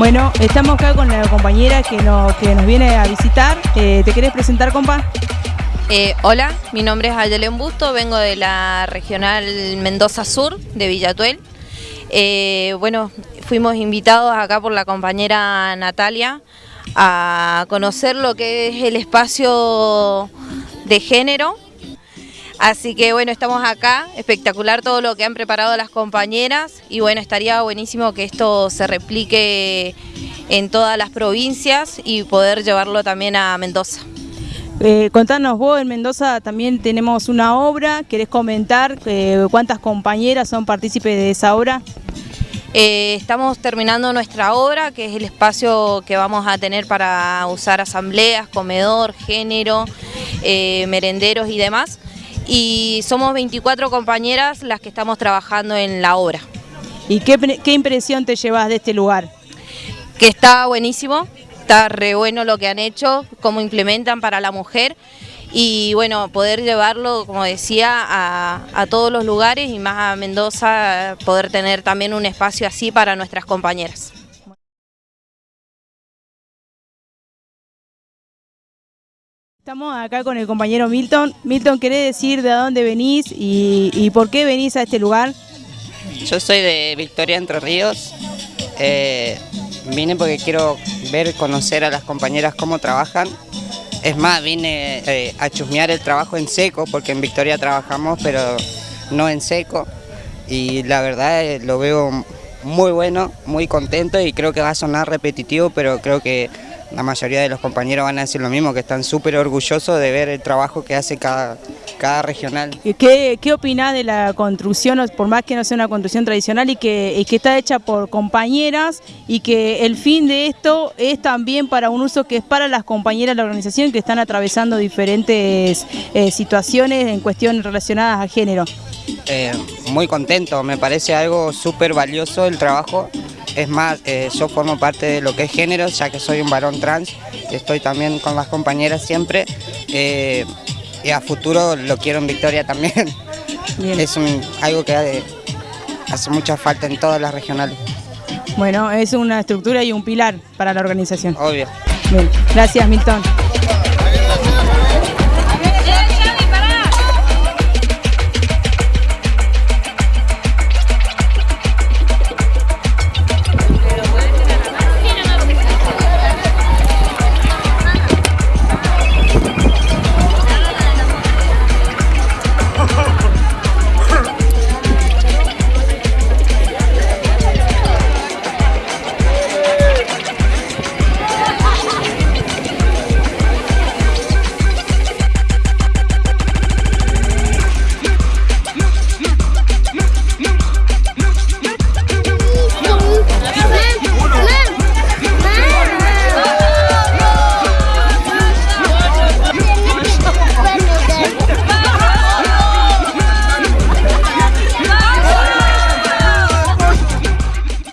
Bueno, estamos acá con la compañera que, no, que nos viene a visitar. Eh, ¿Te querés presentar, compa? Eh, hola, mi nombre es Ayelen Busto, vengo de la regional Mendoza Sur de Villatuel. Eh, bueno, fuimos invitados acá por la compañera Natalia a conocer lo que es el espacio de género. Así que bueno, estamos acá, espectacular todo lo que han preparado las compañeras y bueno, estaría buenísimo que esto se replique en todas las provincias y poder llevarlo también a Mendoza. Eh, contanos vos, en Mendoza también tenemos una obra, ¿querés comentar eh, cuántas compañeras son partícipes de esa obra? Eh, estamos terminando nuestra obra, que es el espacio que vamos a tener para usar asambleas, comedor, género, eh, merenderos y demás. Y somos 24 compañeras las que estamos trabajando en la obra. ¿Y qué, qué impresión te llevas de este lugar? Que está buenísimo, está re bueno lo que han hecho, cómo implementan para la mujer y bueno, poder llevarlo, como decía, a, todos los lugares y más a Mendoza, poder tener también un espacio así para nuestras compañeras. Estamos acá con el compañero Milton. Milton, ¿querés decir de dónde venís y, por qué venís a este lugar? Yo soy de Victoria Entre Ríos. Eh, vine porque quiero ver, conocer a las compañeras cómo trabajan. Es más, vine eh, a chusmear el trabajo en seco, porque en Victoria trabajamos, pero no en seco. Y la verdad eh, lo veo muy bueno, muy contento y creo que va a sonar repetitivo, pero creo que la mayoría de los compañeros van a decir lo mismo, que están súper orgullosos de ver el trabajo que hace cada, cada regional. ¿Qué, qué opinás de la construcción, por más que no sea una construcción tradicional y que, que está hecha por compañeras y que el fin de esto es también para un uso que es para las compañeras de la organización que están atravesando diferentes eh, situaciones en cuestiones relacionadas a género? Eh, muy contento, me parece algo súper valioso el trabajo es más, eh, yo formo parte de lo que es género, ya que soy un varón trans, estoy también con las compañeras siempre, eh, y a futuro lo quiero en Victoria también. Es algo que hace mucha falta en todas las regionales. Bueno, es una estructura y un pilar para la organización. Obvio. Bien, gracias Milton.